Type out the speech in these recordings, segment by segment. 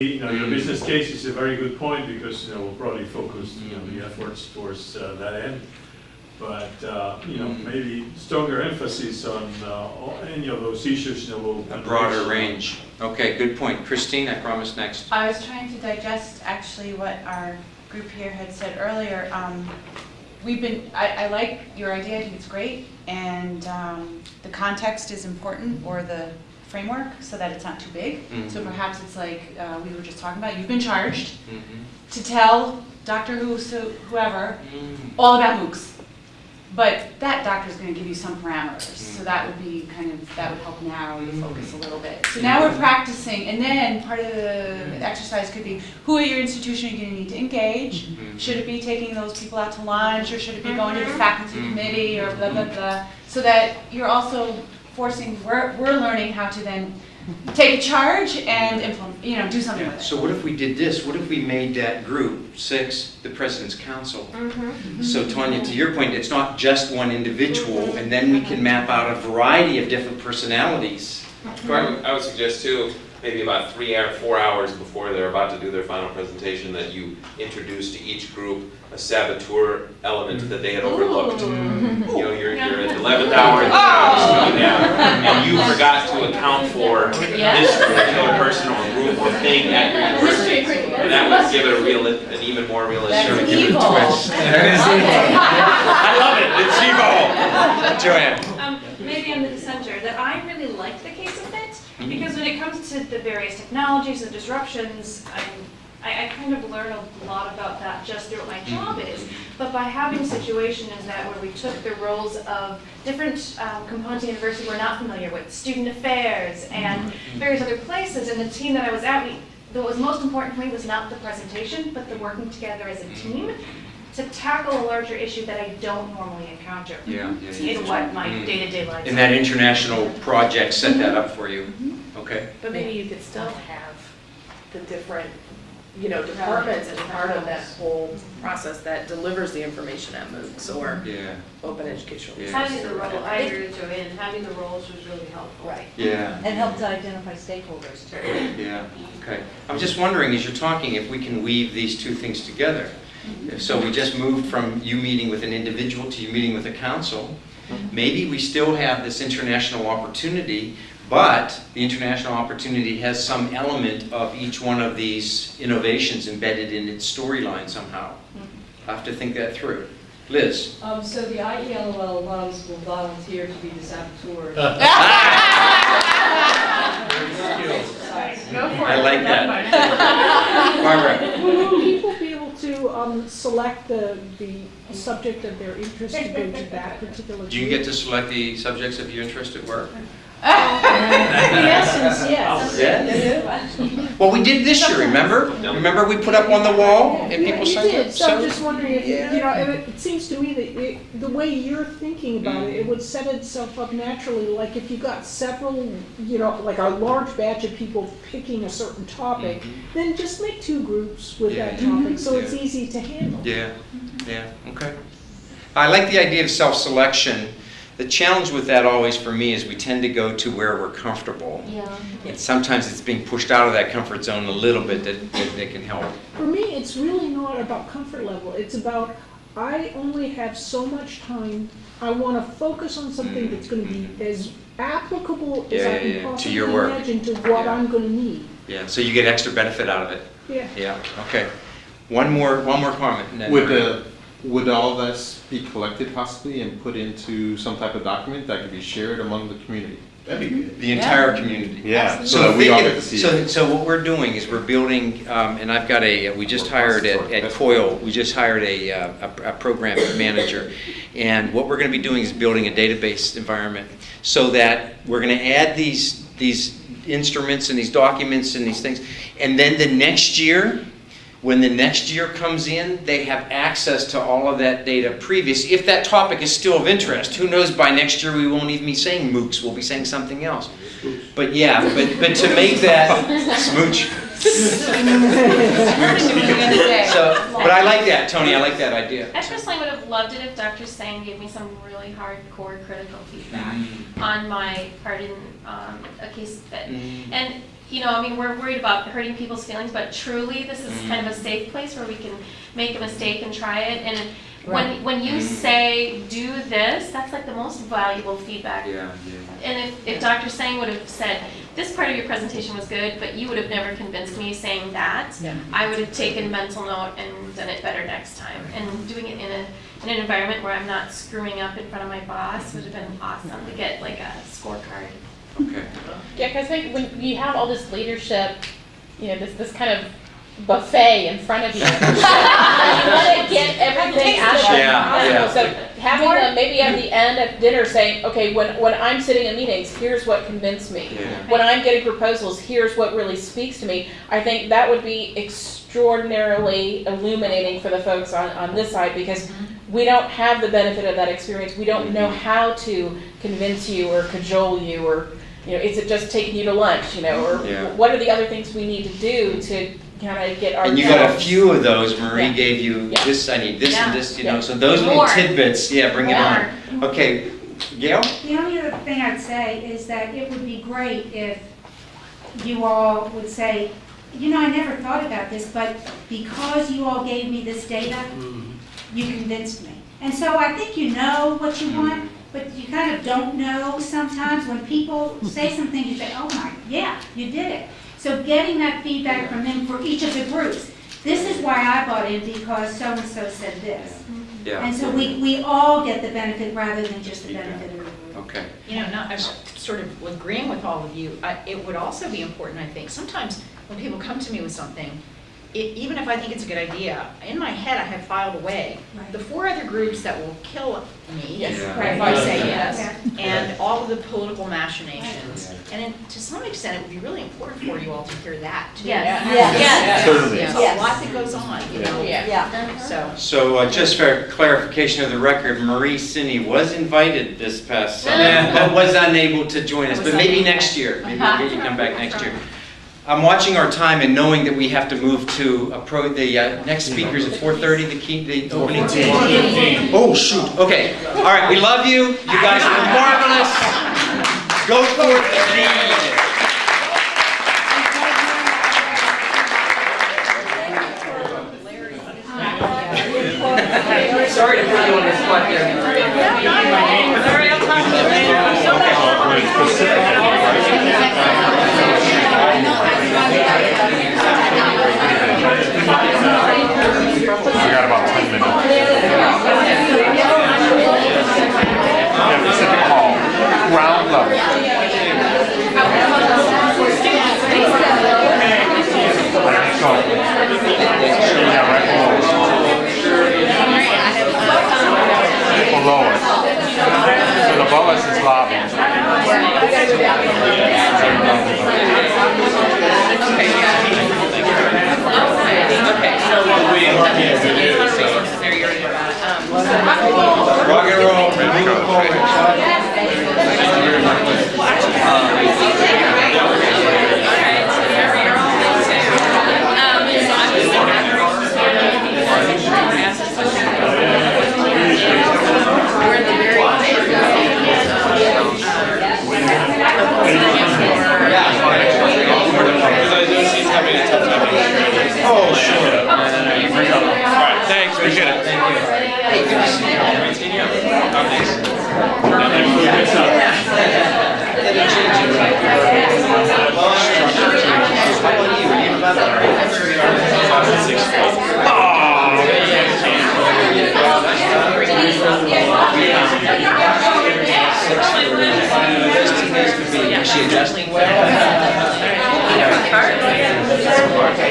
You know, your business case is a very good point because, you know, we'll probably focus, you know, the efforts towards uh, that end. But, uh, you know, maybe stronger emphasis on uh, any of those issues, you know, will. A broader range. Okay, good point. Christine, I promise next. I was trying to digest actually what our group here had said earlier. Um, We've been, I, I like your idea, I think it's great, and um, the context is important, or the framework, so that it's not too big. So Mhm. perhaps it's like uh, we were just talking about, you've been charged Mhm. to tell Doctor Who, so whoever, Mm. all about MOOCs. But that doctor is gonna give you some parameters, so that would be kind of, that would help narrow your focus a little bit. So now we're practicing, and then part of the exercise could be, who at your institution are you gonna need to engage? Should it be taking those people out to lunch, or should it be going to the faculty committee, or blah, blah, blah? So that you're also forcing, we're, we're learning how to then take a charge and implement, you know, do something with it. So what if we did this? What if we made that group, six, the President's Council? Mm-hmm. So Tanya, to your point, it's not just one individual, and then we can map out a variety of different personalities. So I I would suggest too, maybe about three or four hours before they're about to do their final presentation, that you introduce to each group a saboteur element that they had overlooked. You know, you're, you're at the eleventh hour, and the crowd is coming down, and you forgot to account for this particular person or group or thing at your university. And that would give it a real, an even more realistic. Twist That's evil. I love it, it's evil. Joanne? Um, maybe I'm the dissenter, that I really like the case of fit, because when it comes to the various technologies and disruptions, I'm- I, I kind of learn a lot about that just through what my mm-hmm. job is. But by having a situation as that where we took the roles of different um, components of the university we're not familiar with, student affairs and mm-hmm. Mm-hmm. various other places, and the team that I was at, we, what was most important to me was not the presentation, but the working together as a team to tackle a larger issue that I don't normally encounter Yeah, yeah, yeah. in what my Mm. day-to-day life is. And that international project set that up for you? Okay. But maybe you could still have the different, you know, departments as part of that whole process that delivers the information at MOOCs or Yeah, open educational. Yeah. Having the role, I agree with Joanne, having the roles was really helpful. Right. yeah, And help to identify stakeholders too. yeah, okay. I'm just wondering, as you're talking, if we can weave these two things together. So we just moved from you meeting with an individual to you meeting with a council. Maybe we still have this international opportunity, but the international opportunity has some element of each one of these innovations embedded in its storyline somehow. I'll have to think that through. Liz? Um, so the IELOL alums will volunteer to be the saboteurs. I like that. Barbara? Will people be able to um, select the, the subject of their interest to go to that particular? Do you get to select the subjects of your interest at work? In essence, yes. Yeah? Well, we did this year, remember? Remember we put up on the wall and Yeah, people you signed did, up? so I'm just wondering if, you you know, it it seems to me that it- the way you're thinking about it, it would set itself up naturally, like if you got several, you know, like a large batch of people picking a certain topic, then just make two groups with that Mm-hmm. Yeah. topic, so it's easy to handle. Yeah, yeah, okay. I like the idea of self-selection. The challenge with that always for me is we tend to go to where we're comfortable. Yeah. And sometimes it's being pushed out of that comfort zone a little bit that, that that can help. For me, it's really not about comfort level. It's about, I only have so much time. I want to focus on something that's going to be as applicable as Mm-hmm. Yeah, I can yeah, to your work. imagine to what Yeah. I'm going to need. Yeah, so you get extra benefit out of it. Yeah. Yeah, okay. One more, one more comment. and then Would, we're- uh, all this be collected possibly and put into some type of document that could be shared among the community? That'd be good. The entire community. Yeah, so So that we all get to see so, it. so what we're doing is we're building, um, and I've got a, we just hired at, at Coil, we just hired a, uh, a, a program manager. And what we're gonna be doing is building a database environment so that we're gonna add these, these instruments and these documents and these things. And then the next year, when the next year comes in, they have access to all of that data previous, if that topic is still of interest. Who knows, by next year, we won't even be saying MOOCs, we'll be saying something else. But yeah, but, but to make that smooch. Something to do the other day. So, but I like that, Tony, I like that idea. I personally would have loved it if Dr. Sang gave me some really hardcore critical feedback Mm. on my part in um, a case fit. Mm. And you know, I mean, we're worried about hurting people's feelings, but truly, this is Mhm. kind of a safe place where we can make a mistake and try it. And. When, when you Mhm. say, do this, that's like the most valuable feedback. Yeah, yeah. And if, if Dr. Sang would have said, this part of your presentation was good, but you would have never convinced me saying that, Yeah. I would have taken mental note and done it better next time. And doing it in a, in an environment where I'm not screwing up in front of my boss would have been awesome to get like a scorecard. Okay. Yeah, because like when you have all this leadership, you know, this, this kind of buffet in front of you, you want to get everything out of it. Yeah, yeah. So having them maybe at the end of dinner saying, okay, when, when I'm sitting in meetings, here's what convinced me. Yeah. When I'm getting proposals, here's what really speaks to me. I think that would be extraordinarily illuminating for the folks on, on this side because we don't have the benefit of that experience. We don't know mm-hmm. how to convince you or cajole you or, you know, is it just taking you to lunch, you know, or Yeah. what are the other things we need to do to kind of get our. And you got a few of those, Marie Yeah. gave you Yeah. this, I need this and this, you know, so those little tidbits, yeah, bring it on. Okay, Gail? The only other thing I'd say is that it would be great if you all would say, you know, I never thought about this, but because you all gave me this data, mm-hmm. you convinced me. And so I think you know what you mm-hmm. want, but you kind of don't know sometimes. When people say some things, you say, oh my, yeah, you did it. So getting that feedback from them for each of the groups. This is why I bought in because so-and-so said this. Yeah. And so we, we all get the benefit rather than just the benefit of the group. Okay. You know, not, I'm sort of agreeing with all of you. I- It would also be important, I think, sometimes when people come to me with something, e- even if I think it's a good idea, in my head, I have filed away Right. the four other groups that will kill me Yes. Yeah. if I say Yeah. yes, and all of the political machinations. And then, to some extent, it would be really important for you all to hear that, too. Yes. Yes. yes. Certainly. There's a lot that goes on, you know? Yeah. So, So uh, just for clarification of the record, Marie Cindy was invited this past summer, but was unable to join us, but maybe next year. Maybe we'll get you to come back next year. I'm watching our time and knowing that we have to move to appro, the uh, next speakers at 4:30, the key, the opening. Oh, shoot, okay. All right, we love you. You guys are marvelous. Go forth and lead. Sorry to put you on the spot there. We got about ten minutes. Yeah, Pacific Hall, ground level. So, yeah, right below us. Below us. So above us is lobby. Rock and roll, move forward. Because I know she's having a tough time. Oh, sure. All right, thanks, appreciate it. Thank you. Hey, good to see you. Great seeing you. Oh, thanks. Is she adjusting well?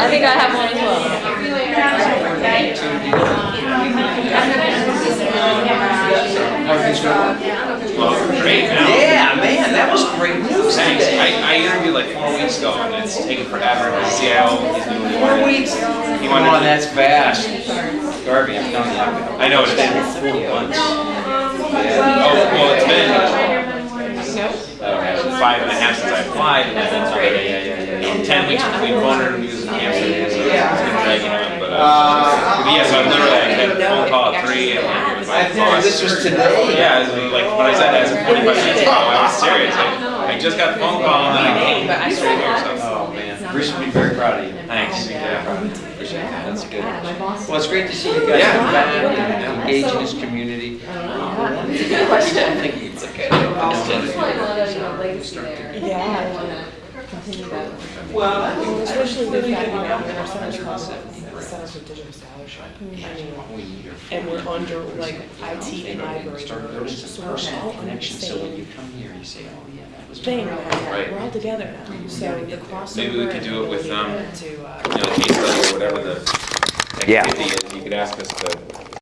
I think I have one as well. Everything's going Well, great now. Yeah, man, that was great news Thanks. today. I, I interviewed like four weeks ago and it's taken forever. CIO, he's doing. Four weeks? He Come wanted on, to- that's fast. Garvey, I'm telling you. I've- know it is. I've been four months. Oh, well, it's been uh, five and a half since I applied and then another Yeah, yeah, yeah, ten weeks between phone interviews and camp interviews. So it's been dragging on, but, uh, but yeah, so I literally I had a phone call at three and then my I know, this was today. Yeah, it was like when I said that, it was forty-five minutes ago, I was serious. I, I just got the phone call and then I came straight here, so. Oh, Bruce will be very proud of you. Thanks. Very Yeah. proud of you. Appreciate it. That's good. Well, it's great to see you guys Yeah. back and Yeah. engage in this community. Um, I don't know. It's a question. I think it's okay. There's like a lot of, you know, there. Yeah. I wanna continue that. Well, Well, especially with that, you know, Yeah. there are centers called Centers for Digital Scholarship. And we're under, like, IT and library. Start noticing So we're personal all connection, so when understanding you come here, you say, oh, yeah, that was. thing, my- Right. we're all together now, so the crossover. Maybe we could do it with, and um, to, uh, you know, case study or whatever the Yeah. activity is, you could ask us to